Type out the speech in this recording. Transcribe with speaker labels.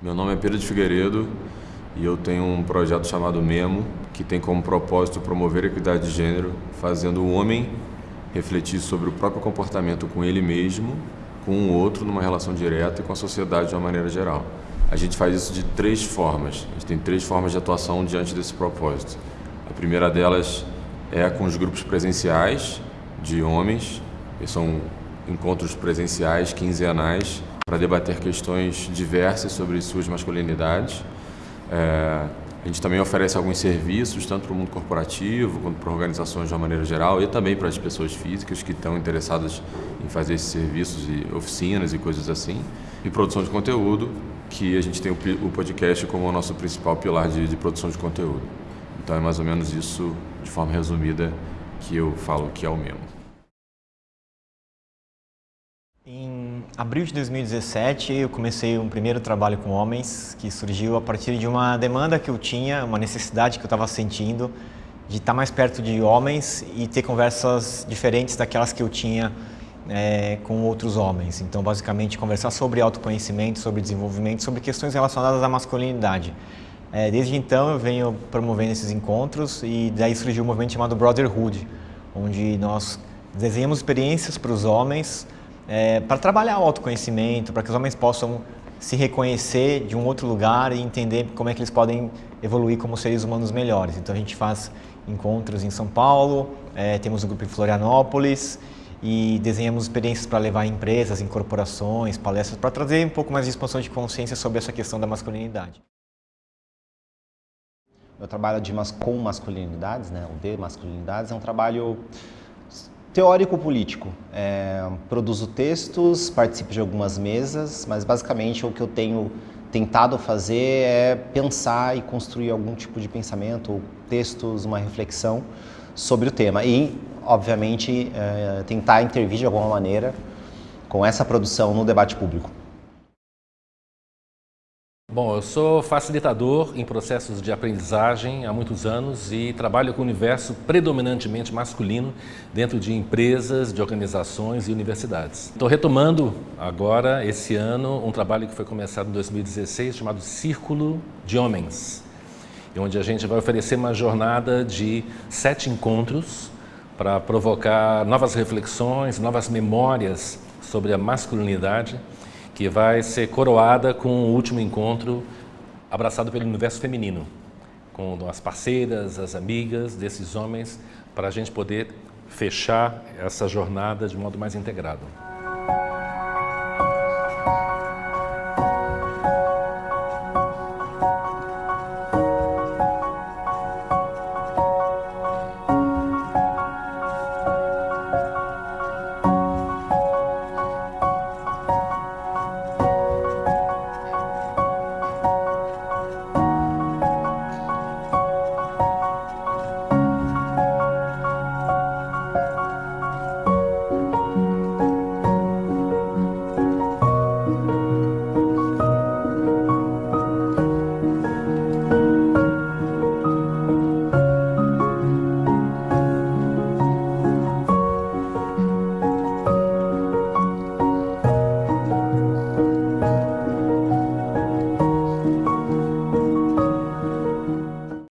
Speaker 1: Meu nome é Pedro de Figueiredo e eu tenho um projeto chamado Memo, que tem como propósito promover a equidade de gênero, fazendo o homem refletir sobre o próprio comportamento com ele mesmo, com o outro numa relação direta e com a sociedade de uma maneira geral. A gente faz isso de três formas. A gente tem três formas de atuação diante desse propósito. A primeira delas é com os grupos presenciais de homens, que são encontros presenciais quinzenais para debater questões diversas sobre suas masculinidades. É, a gente também oferece alguns serviços, tanto para o mundo corporativo, quanto para organizações de uma maneira geral, e também para as pessoas físicas que estão interessadas em fazer esses serviços e oficinas e coisas assim. E produção de conteúdo, que a gente tem o podcast como o nosso principal pilar de, de produção de conteúdo. Então é mais ou menos isso, de forma resumida, que eu falo que é o mesmo.
Speaker 2: Em abril de 2017, eu comecei um primeiro trabalho com homens, que surgiu a partir de uma demanda que eu tinha, uma necessidade que eu estava sentindo de estar mais perto de homens e ter conversas diferentes daquelas que eu tinha é, com outros homens. Então, basicamente, conversar sobre autoconhecimento, sobre desenvolvimento, sobre questões relacionadas à masculinidade. É, desde então, eu venho promovendo esses encontros e daí surgiu um movimento chamado Brotherhood, onde nós desenhamos experiências para os homens é, para trabalhar o autoconhecimento, para que os homens possam se reconhecer de um outro lugar e entender como é que eles podem evoluir como seres humanos melhores. Então a gente faz encontros em São Paulo, é, temos um grupo em Florianópolis e desenhamos experiências para levar em empresas, em corporações, palestras, para trazer um pouco mais de expansão de consciência sobre essa questão da masculinidade.
Speaker 3: Meu trabalho de mas com masculinidades, né, o de masculinidades, é um trabalho teórico-político. É, produzo textos, participo de algumas mesas, mas basicamente o que eu tenho tentado fazer é pensar e construir algum tipo de pensamento, ou textos, uma reflexão sobre o tema. E, obviamente, é, tentar intervir de alguma maneira com essa produção no debate público.
Speaker 4: Bom, eu sou facilitador em processos de aprendizagem há muitos anos e trabalho com o universo predominantemente masculino dentro de empresas, de organizações e universidades. Estou retomando agora, esse ano, um trabalho que foi começado em 2016 chamado Círculo de Homens, onde a gente vai oferecer uma jornada de sete encontros para provocar novas reflexões, novas memórias sobre a masculinidade que vai ser coroada com o último encontro abraçado pelo universo feminino, com as parceiras, as amigas desses homens, para a gente poder fechar essa jornada de modo mais integrado.